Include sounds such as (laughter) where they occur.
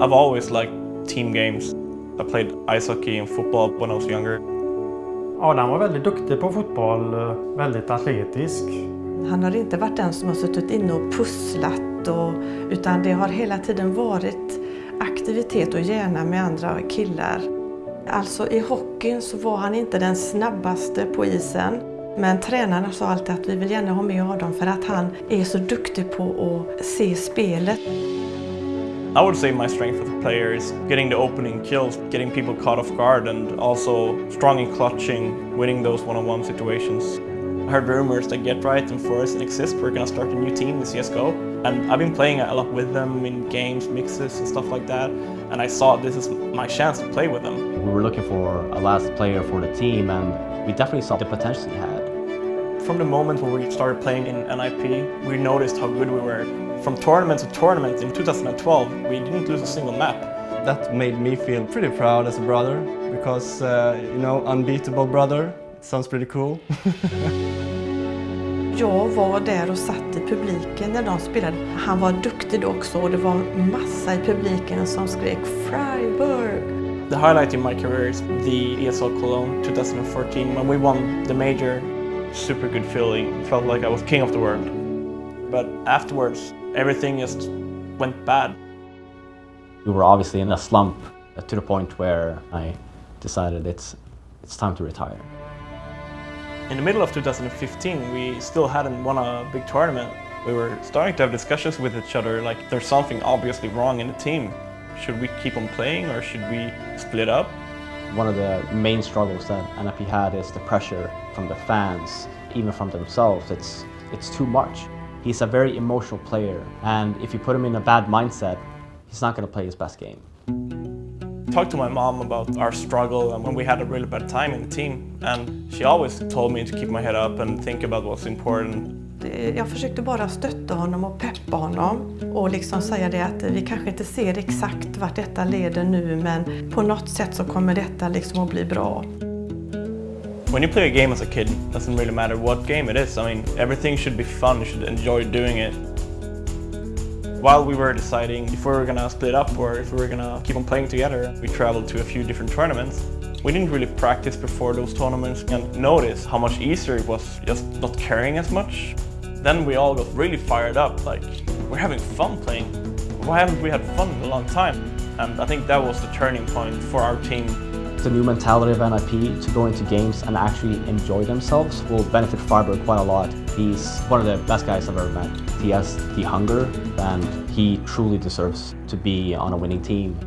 I've always liked team games. I played ice hockey and football when I was younger. Adam var väldigt duktig på fotboll, väldigt atletisk. Han har inte varit den som har suttit inne och pusslat och, utan det har hela tiden varit aktivitet och gärna med andra killar. Alltså i hockeyn så var han inte den snabbaste på isen. Men tränarna sa alltid att vi vill gärna ha med Adam för att han är så duktig på att se spelet. I would say my strength as a player is getting the opening kills, getting people caught off guard and also strong in clutching, winning those one-on-one situations. I heard rumors that GeT_RiGhT and f0rest and Xizt were going to start a new team in CSGO and I've been playing a lot with them in games, mixes and stuff like that and I saw this is my chance to play with them. We were looking for a last player for the team and we definitely saw the potential he had. From the moment when we started playing in NIP, we noticed how good we were. From tournament to tournament in 2012, we didn't lose a single map. That made me feel pretty proud as a brother because, uh, you know, unbeatable brother, it sounds pretty cool. (laughs) Jag var där och satt i publiken när de spelade. Han var duktig också och det var massa i publiken som skrek Friberg. The highlight in my career is the ESL Cologne 2014 when we won the major. Super good feeling. Felt like I was king of the world. But afterwards, everything just went bad. We were obviously in a slump uh, to the point where I decided it's, it's time to retire. In the middle of 2015, we still hadn't won a big tournament. We were starting to have discussions with each other like there's something obviously wrong in the team. Should we keep on playing or should we split up? One of the main struggles that NIP had is the pressure from the fans, even from themselves. It's, it's too much. He's a very emotional player and if you put him in a bad mindset, he's not going to play his best game. talked to my mom about our struggle and when we had a really bad time in the team and she always told me to keep my head up and think about what's important. Eh, jag försökte bara stötta honom och peppa honom och liksom säga det att vi kanske inte ser exakt vart detta leder nu men på något sätt så kommer detta liksom att bli bra. When you play a game as a kid, it doesn't really matter what game it is. I mean, everything should be fun, you should enjoy doing it. While we were deciding if we were gonna split up or if we were gonna keep on playing together, we traveled to a few different tournaments. We didn't really practice before those tournaments and notice how much easier it was just not caring as much. Then we all got really fired up, like, we're having fun playing. Why haven't we had fun in a long time? And I think that was the turning point for our team. The new mentality of NIP to go into games and actually enjoy themselves will benefit Friberg quite a lot. He's one of the best guys I've ever met. He has the hunger and he truly deserves to be on a winning team.